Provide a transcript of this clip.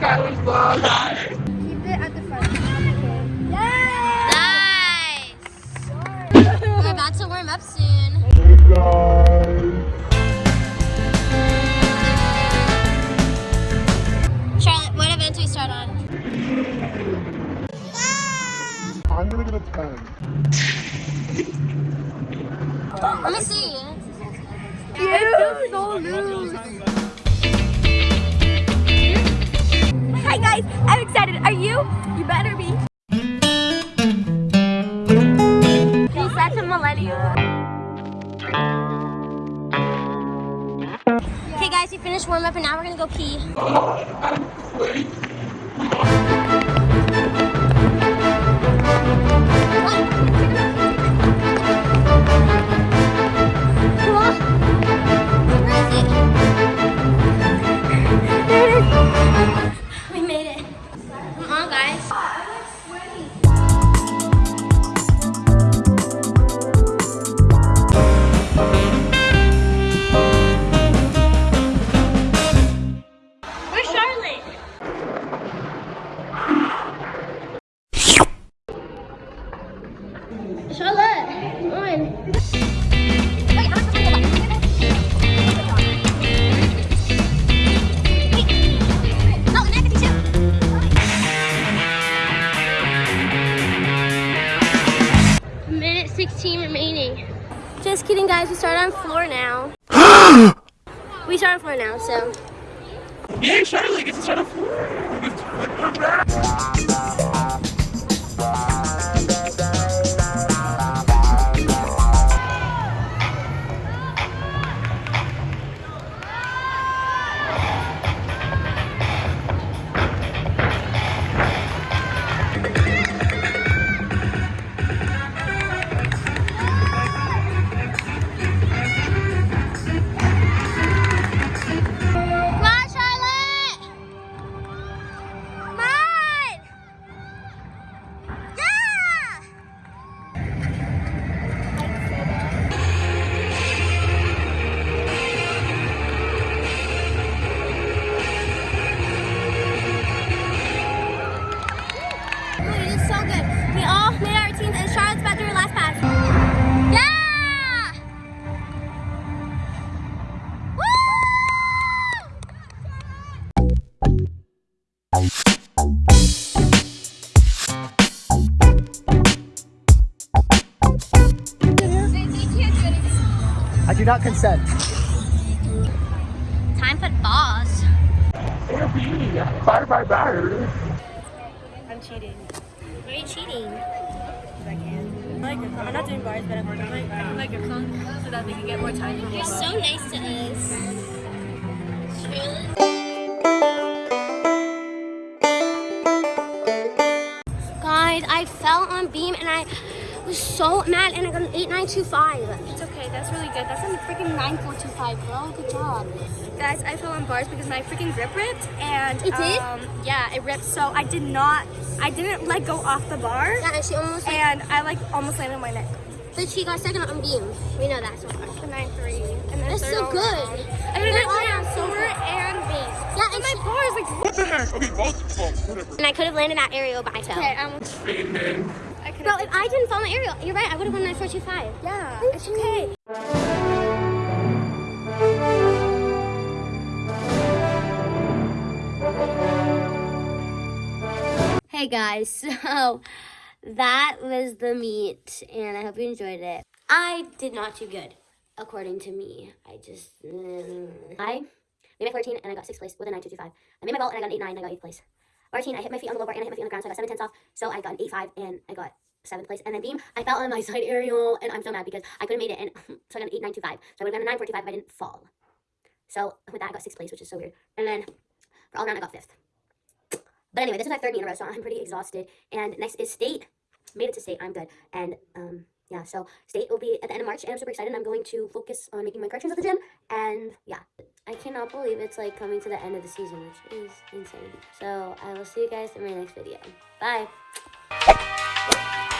Skyler's vlog. Keep it at the front. Yes! Nice! We're about to warm up soon. Hey guys! Charlotte, what event do we start on? I'm gonna get a 10. Let me see. You're so loose. You? Better be. He's such a millennial. Okay, guys, we finished warm up and now we're gonna go pee. Charlotte, come on. Minute 16 remaining. Just kidding, guys. We start on floor now. we start on floor now, so. Yay, Charlie gets to start off. Come do not consent. Time for boss. Bye bye bye. I'm cheating. Why are you cheating? I can. I like your I'm not doing bars, but I'm like, I can like your clone so that they can get more time from You're so nice to us. Charlotte. Guys, I fell on beam and I was so mad and I got an 8925. It's okay. That's really good. That's a freaking 9425, girl. Good job. Guys, I fell on bars because my freaking grip ripped and It did? Um, yeah, it ripped. So I did not, I didn't let go off the bar, Yeah, and she almost like, and I like almost landed on my neck. but she got second on beam. We know that so far. The nine three, and then That's third so good. around. And then They're I all landed on around so four good. and base. Yeah, and and my she- bar is like. What the heck? Okay, both. Well, whatever. And I could have landed that aerial, but I fell. Okay, um, I could Bro, if I didn't fall the aerial, you're right, I would have won 9425. Yeah, it's okay. Hey guys, so that was the meet, and I hope you enjoyed it. I did not do good, according to me. I just. Mm. I made my 14 and I got 6th place with a 9225. I made my vault and I got an 8 9 and I got 8th place. 14, I hit my feet on the lower and I hit my feet on the ground, so I got 7 tenths off. So I got an 8 5 and I got 7th place. And then beam, I fell on my side aerial and I'm so mad because I could have made it, and so I got an 8 9 25. So I would have gotten a 9 45 if I didn't fall. So with that, I got 6th place, which is so weird. And then for all around, I got 5th. But anyway, this is my third meet in a row, so I'm pretty exhausted. And next is state. Made it to state. I'm good. And um, yeah, so state will be at the end of March, and I'm super excited. I'm going to focus on making my corrections at the gym. And yeah, I cannot believe it's like coming to the end of the season, which is insane. So I will see you guys in my next video. Bye. Thank you.